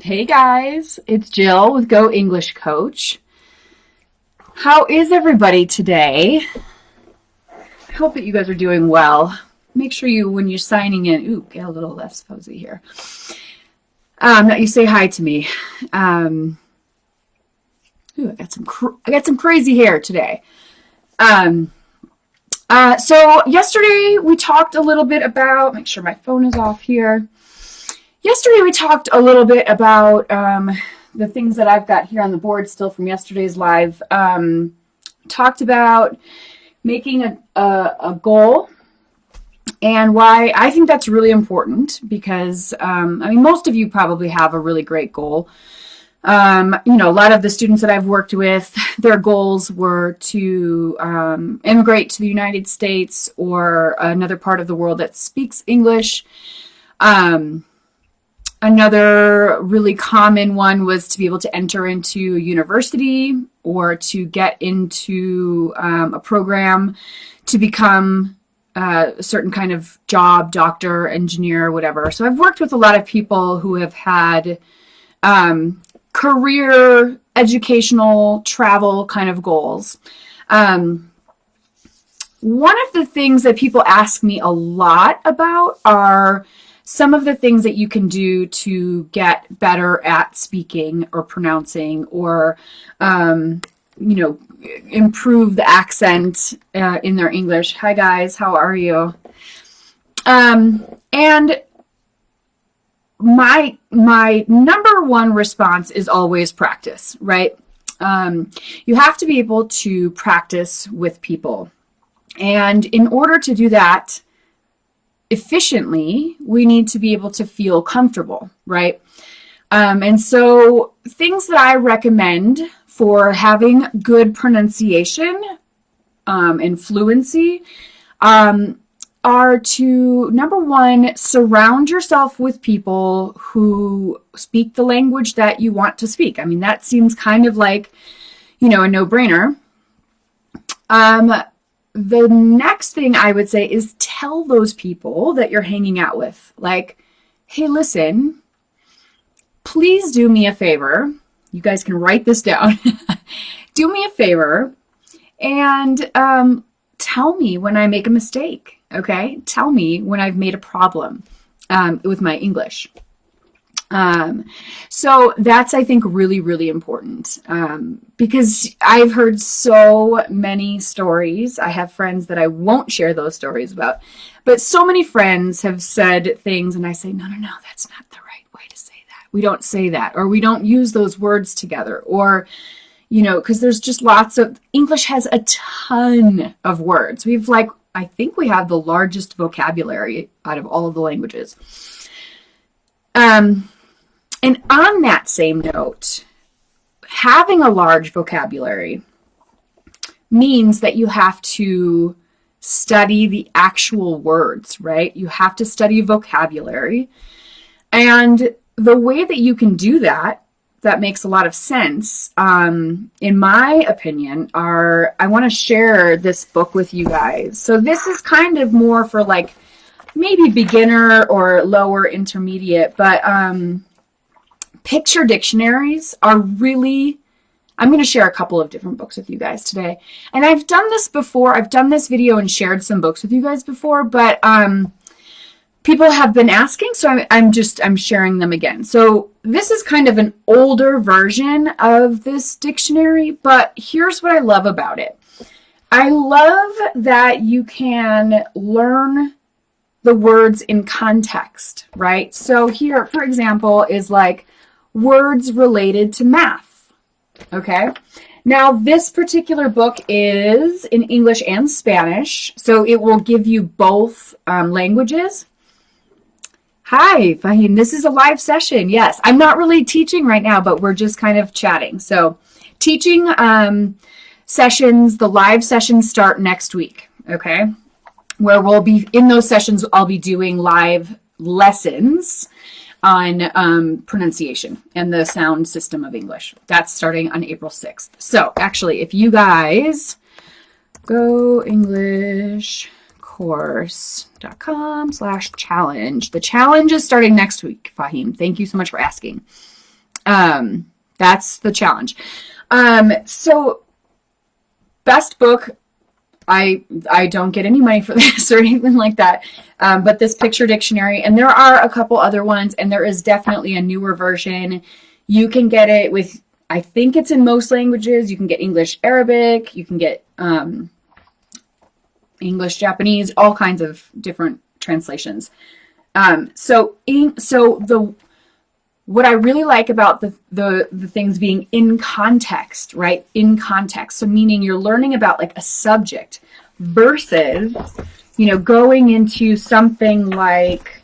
Hey guys, it's Jill with Go English Coach. How is everybody today? I hope that you guys are doing well. Make sure you, when you're signing in, ooh, get a little less fuzzy here, um, that you say hi to me. Um, ooh, I got some, I got some crazy hair today. Um, uh, so yesterday we talked a little bit about, make sure my phone is off here. Yesterday we talked a little bit about um, the things that I've got here on the board still from yesterday's live. Um, talked about making a, a, a, goal and why I think that's really important because, um, I mean, most of you probably have a really great goal. Um, you know, a lot of the students that I've worked with, their goals were to um, immigrate to the United States or another part of the world that speaks English. Um, Another really common one was to be able to enter into a university or to get into um, a program to become uh, a certain kind of job, doctor, engineer, whatever. So I've worked with a lot of people who have had um, career, educational, travel kind of goals. Um, one of the things that people ask me a lot about are some of the things that you can do to get better at speaking or pronouncing or, um, you know, improve the accent uh, in their English. Hi guys, how are you? Um, and my my number one response is always practice, right? Um, you have to be able to practice with people. And in order to do that, efficiently, we need to be able to feel comfortable, right? Um, and so things that I recommend for having good pronunciation um, and fluency um, are to, number one, surround yourself with people who speak the language that you want to speak. I mean, that seems kind of like, you know, a no-brainer. The next thing I would say is tell those people that you're hanging out with, like, hey, listen, please do me a favor. You guys can write this down. do me a favor and um, tell me when I make a mistake, okay? Tell me when I've made a problem um, with my English. Um, so that's, I think, really, really important um, because I've heard so many stories. I have friends that I won't share those stories about, but so many friends have said things and I say, no, no, no, that's not the right way to say that. We don't say that, or we don't use those words together, or, you know, because there's just lots of, English has a ton of words. We've like, I think we have the largest vocabulary out of all of the languages. Um, and on that same note, having a large vocabulary means that you have to study the actual words, right? You have to study vocabulary. And the way that you can do that, that makes a lot of sense, um, in my opinion, are I want to share this book with you guys. So this is kind of more for like maybe beginner or lower intermediate, but um, picture dictionaries are really, I'm going to share a couple of different books with you guys today. And I've done this before. I've done this video and shared some books with you guys before, but um, people have been asking, so I'm, I'm just, I'm sharing them again. So this is kind of an older version of this dictionary, but here's what I love about it. I love that you can learn the words in context, right? So here, for example, is like words related to math. Okay. Now, this particular book is in English and Spanish, so it will give you both um, languages. Hi, Fahim. This is a live session. Yes, I'm not really teaching right now, but we're just kind of chatting. So teaching um, sessions, the live sessions start next week, okay? Where we'll be, in those sessions, I'll be doing live lessons on um, pronunciation and the sound system of English. That's starting on April 6th. So actually, if you guys go English course.com slash challenge. The challenge is starting next week, Fahim. Thank you so much for asking. Um, that's the challenge. Um, so best book, I I don't get any money for this or anything like that. Um, but this picture dictionary, and there are a couple other ones, and there is definitely a newer version. You can get it with, I think it's in most languages. You can get English, Arabic. You can get um, English, Japanese, all kinds of different translations. Um, so, in, so the what I really like about the, the, the things being in context, right? In context. So meaning you're learning about like a subject versus, you know, going into something like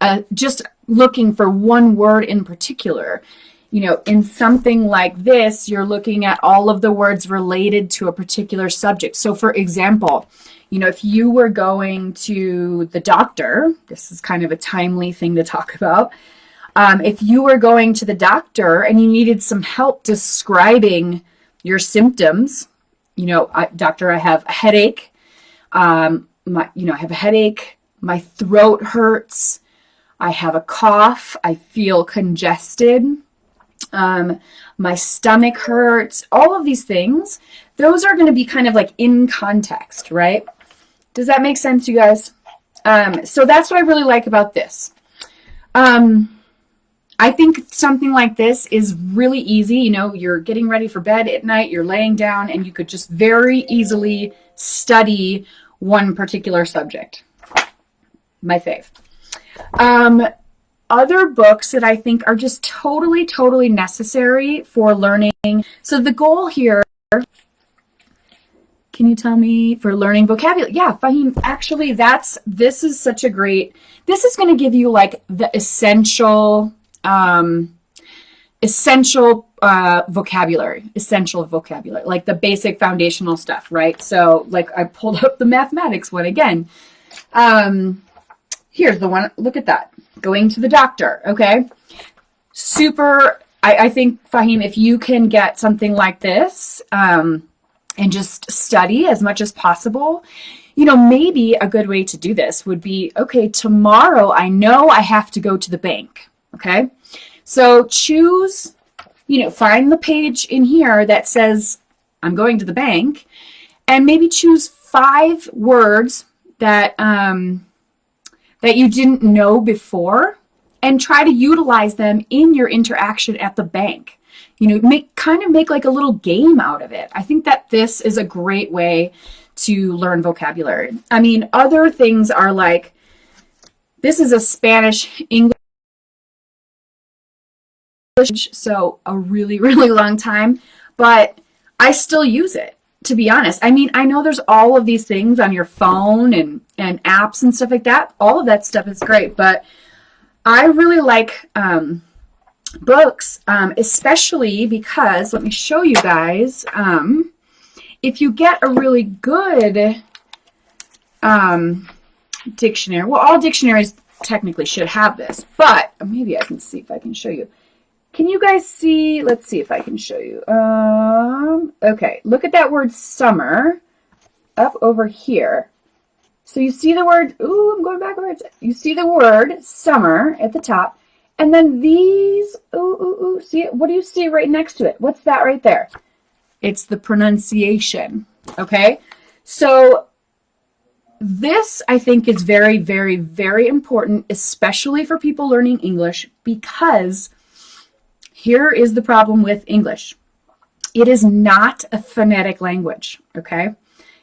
uh, just looking for one word in particular. You know, in something like this, you're looking at all of the words related to a particular subject. So for example, you know, if you were going to the doctor, this is kind of a timely thing to talk about, um, if you were going to the doctor and you needed some help describing your symptoms, you know, I, doctor, I have a headache. Um, my, you know, I have a headache. My throat hurts. I have a cough. I feel congested. Um, my stomach hurts. All of these things, those are going to be kind of like in context, right? Does that make sense, you guys? Um, so that's what I really like about this. Um, I think something like this is really easy. You know, you're getting ready for bed at night, you're laying down, and you could just very easily study one particular subject. My fave. Um, other books that I think are just totally, totally necessary for learning. So the goal here, can you tell me, for learning vocabulary? Yeah, Fahim, actually that's, this is such a great, this is going to give you like the essential um, essential uh, vocabulary, essential vocabulary, like the basic foundational stuff, right? So like I pulled up the mathematics one again. Um, here's the one, look at that, going to the doctor, okay? Super, I, I think, Fahim, if you can get something like this um, and just study as much as possible, you know, maybe a good way to do this would be, okay, tomorrow I know I have to go to the bank, okay? So choose, you know, find the page in here that says, I'm going to the bank, and maybe choose five words that, um, that you didn't know before and try to utilize them in your interaction at the bank. You know, make kind of make like a little game out of it. I think that this is a great way to learn vocabulary. I mean, other things are like, this is a Spanish English so a really, really long time, but I still use it, to be honest. I mean, I know there's all of these things on your phone and, and apps and stuff like that. All of that stuff is great, but I really like um, books, um, especially because, let me show you guys, um, if you get a really good um, dictionary, well, all dictionaries technically should have this, but maybe I can see if I can show you. Can you guys see? Let's see if I can show you. Um, okay, look at that word summer up over here. So you see the word, ooh, I'm going backwards. You see the word summer at the top. And then these, ooh, ooh, ooh, see it? What do you see right next to it? What's that right there? It's the pronunciation, okay? So this, I think, is very, very, very important, especially for people learning English because here is the problem with English. It is not a phonetic language, okay?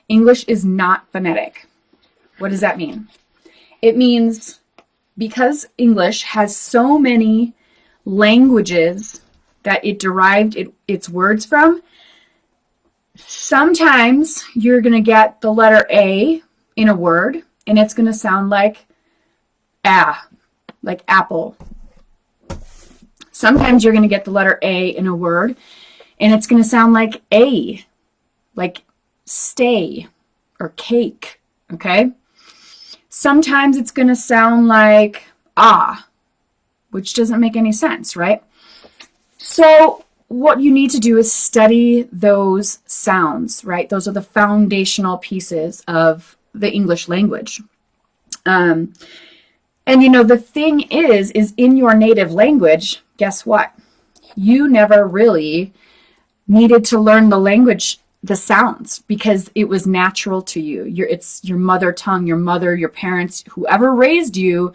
English is not phonetic. What does that mean? It means because English has so many languages that it derived it, its words from, sometimes you're going to get the letter A in a word, and it's going to sound like ah, like apple Sometimes you're going to get the letter A in a word, and it's going to sound like A, like stay or cake, okay? Sometimes it's going to sound like ah, which doesn't make any sense, right? So what you need to do is study those sounds, right? Those are the foundational pieces of the English language. Um, and you know, the thing is, is in your native language, guess what? you never really needed to learn the language the sounds because it was natural to you. Your it's your mother tongue, your mother, your parents, whoever raised you,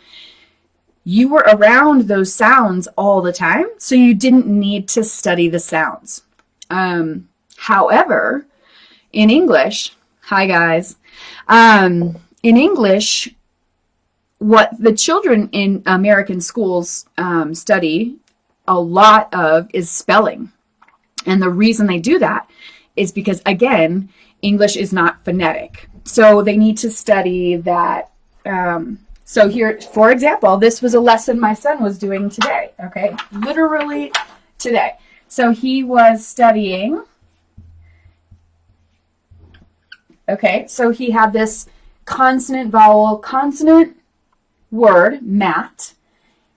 you were around those sounds all the time, so you didn't need to study the sounds. Um, however, in English, hi guys, um, in English, what the children in American schools um, study a lot of is spelling. And the reason they do that is because, again, English is not phonetic. So they need to study that. Um, so here, for example, this was a lesson my son was doing today, okay? Literally today. So he was studying, okay, so he had this consonant, vowel, consonant word, mat.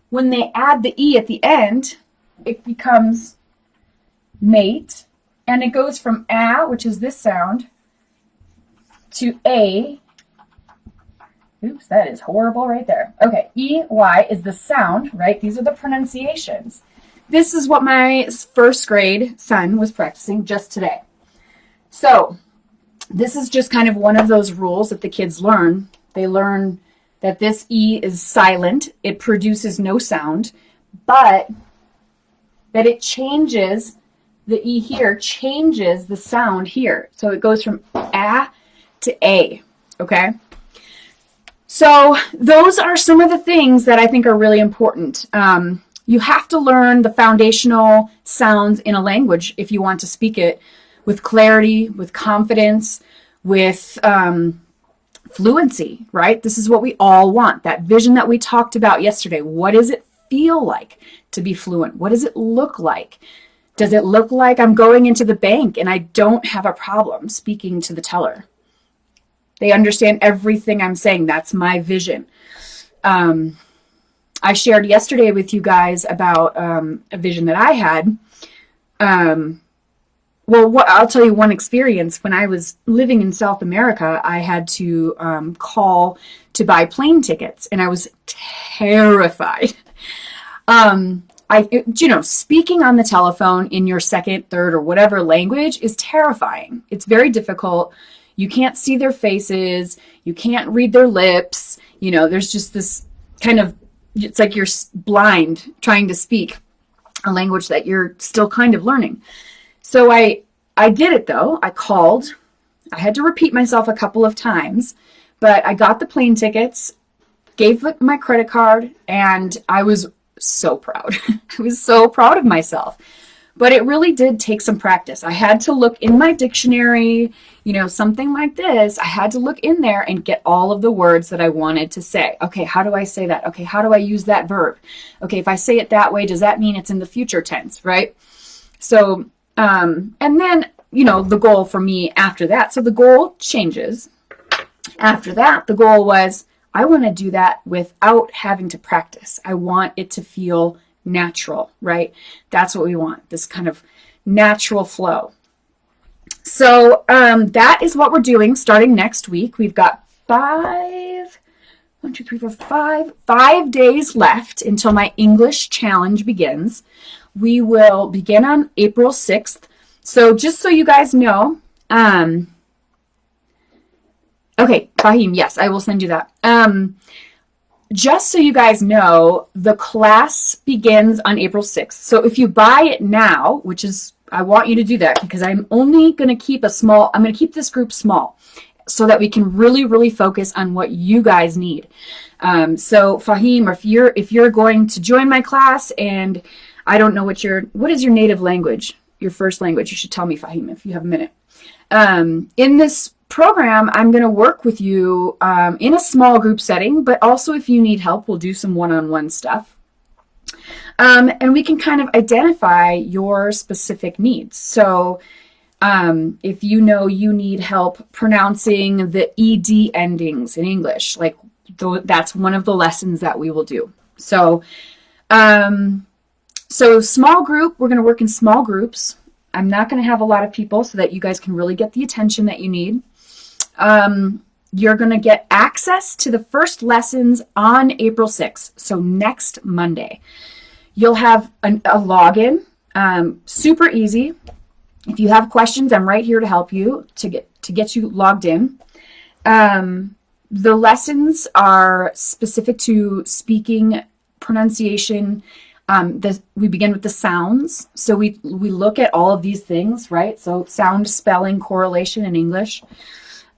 When they add the E at the end, it becomes mate, and it goes from a, which is this sound, to a. Oops, that is horrible right there. Okay, E, Y is the sound, right? These are the pronunciations. This is what my first grade son was practicing just today. So this is just kind of one of those rules that the kids learn. They learn that this E is silent. It produces no sound, but that it changes the E here changes the sound here. So it goes from A to A, okay? So those are some of the things that I think are really important. Um, you have to learn the foundational sounds in a language if you want to speak it with clarity, with confidence, with um, fluency, right? This is what we all want, that vision that we talked about yesterday. What does it feel like to be fluent? What does it look like? Does it look like I'm going into the bank and I don't have a problem speaking to the teller? They understand everything I'm saying. That's my vision. Um, I shared yesterday with you guys about um, a vision that I had. Um, well, what, I'll tell you one experience. When I was living in South America, I had to um, call to buy plane tickets, and I was terrified. Um, I, you know, speaking on the telephone in your second, third, or whatever language is terrifying. It's very difficult. You can't see their faces. You can't read their lips. You know, there's just this kind of, it's like you're blind trying to speak a language that you're still kind of learning. So I, I did it though. I called. I had to repeat myself a couple of times, but I got the plane tickets, gave my credit card, and I was so proud. I was so proud of myself. But it really did take some practice. I had to look in my dictionary, you know, something like this. I had to look in there and get all of the words that I wanted to say. Okay, how do I say that? Okay, how do I use that verb? Okay, if I say it that way, does that mean it's in the future tense, right? So, um, and then, you know, the goal for me after that. So the goal changes. After that, the goal was I want to do that without having to practice. I want it to feel natural, right? That's what we want, this kind of natural flow. So um, that is what we're doing starting next week. We've got five, one, two, three, four, five, five days left until my English challenge begins. We will begin on April 6th. So just so you guys know, um, Okay, Fahim, yes, I will send you that. Um, just so you guys know, the class begins on April 6th. So if you buy it now, which is, I want you to do that because I'm only going to keep a small, I'm going to keep this group small so that we can really, really focus on what you guys need. Um, so Fahim, if you're, if you're going to join my class and I don't know what your, what is your native language? Your first language? You should tell me, Fahim, if you have a minute. Um, in this program, I'm going to work with you um, in a small group setting, but also if you need help, we'll do some one-on-one -on -one stuff. Um, and we can kind of identify your specific needs. So um, if you know you need help pronouncing the ED endings in English, like that's one of the lessons that we will do. So, um, so small group, we're going to work in small groups. I'm not going to have a lot of people so that you guys can really get the attention that you need um, you're going to get access to the first lessons on April 6th, so next Monday. You'll have an, a login Um, super easy. If you have questions, I'm right here to help you to get to get you logged in. Um, the lessons are specific to speaking, pronunciation. Um, the, we begin with the sounds. So we, we look at all of these things, right? So sound, spelling, correlation in English.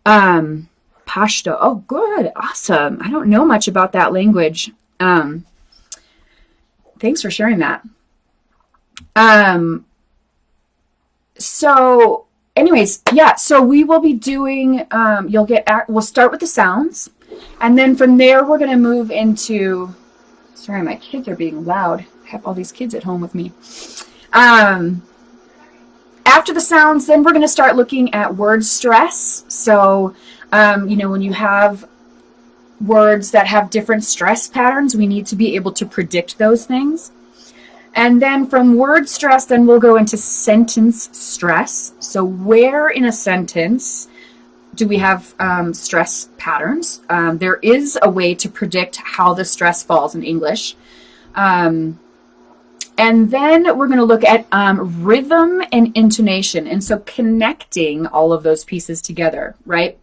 Um, Pashto. Oh, good. Awesome. I don't know much about that language. Um, thanks for sharing that. Um, so anyways, yeah, so we will be doing, um, you'll get, we'll start with the sounds. And then from there, we're going to move into, sorry, my kids are being loud. I have all these kids at home with me. Um, after the sounds, then we're going to start looking at word stress. So, um, you know, when you have words that have different stress patterns, we need to be able to predict those things. And then from word stress, then we'll go into sentence stress. So where in a sentence do we have um, stress patterns? Um, there is a way to predict how the stress falls in English. Um, and then we're going to look at um, rhythm and intonation. And so connecting all of those pieces together, right?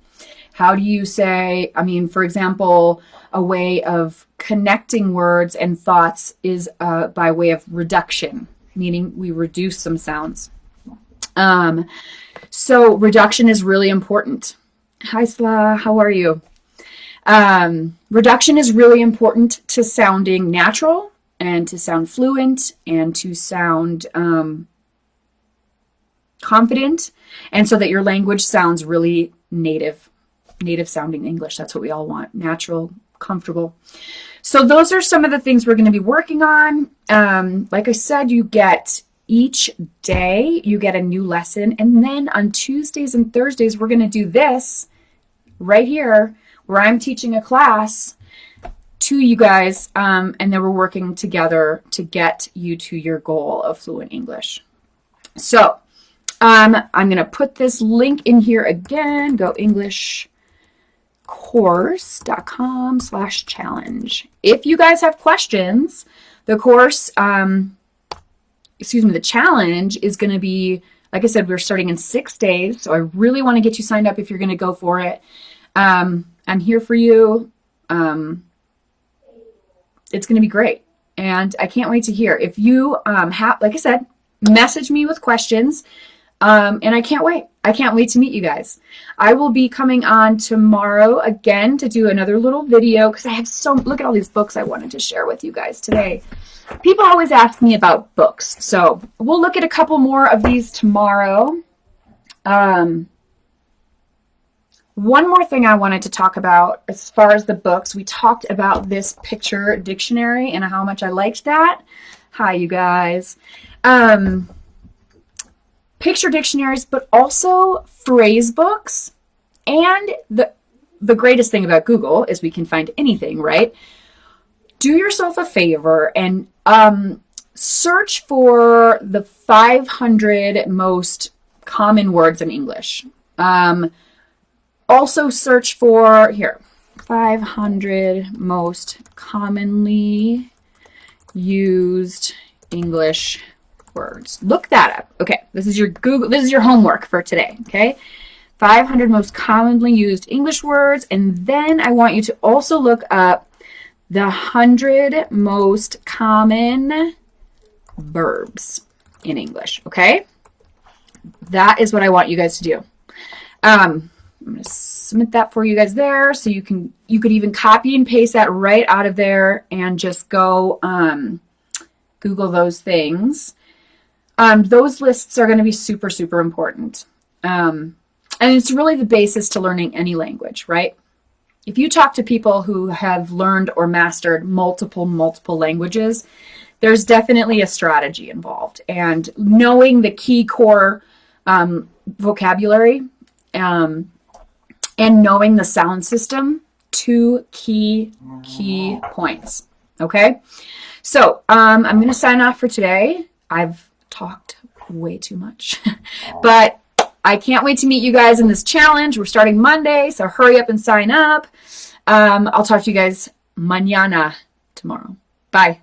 How do you say, I mean, for example, a way of connecting words and thoughts is uh, by way of reduction, meaning we reduce some sounds. Um, so reduction is really important. Hi, Sla, how are you? Um, reduction is really important to sounding natural and to sound fluent and to sound um, confident and so that your language sounds really native native sounding English. That's what we all want, natural, comfortable. So those are some of the things we're going to be working on. Um, like I said, you get each day, you get a new lesson. And then on Tuesdays and Thursdays, we're going to do this right here where I'm teaching a class to you guys. Um, and then we're working together to get you to your goal of fluent English. So um, I'm going to put this link in here again. Go English course.com slash challenge. If you guys have questions, the course, um, excuse me, the challenge is going to be, like I said, we're starting in six days. So I really want to get you signed up if you're going to go for it. Um, I'm here for you. Um, it's going to be great. And I can't wait to hear. If you um, have, like I said, message me with questions. Um, and I can't wait. I can't wait to meet you guys. I will be coming on tomorrow again to do another little video because I have so, look at all these books I wanted to share with you guys today. People always ask me about books. So we'll look at a couple more of these tomorrow. Um, one more thing I wanted to talk about as far as the books, we talked about this picture dictionary and how much I liked that. Hi, you guys. Um, picture dictionaries, but also phrase books. And the, the greatest thing about Google is we can find anything, right? Do yourself a favor and um, search for the 500 most common words in English. Um, also search for, here, 500 most commonly used English words. Look that up. Okay, this is your Google, this is your homework for today, okay? 500 most commonly used English words, and then I want you to also look up the 100 most common verbs in English, okay? That is what I want you guys to do. Um, I'm going to submit that for you guys there so you can you could even copy and paste that right out of there and just go um, Google those things um, those lists are going to be super, super important. Um, and it's really the basis to learning any language, right? If you talk to people who have learned or mastered multiple, multiple languages, there's definitely a strategy involved. And knowing the key core um, vocabulary um, and knowing the sound system, two key, key points. Okay? So um, I'm going to sign off for today. I've talked way too much. but I can't wait to meet you guys in this challenge. We're starting Monday, so hurry up and sign up. Um, I'll talk to you guys mañana tomorrow. Bye.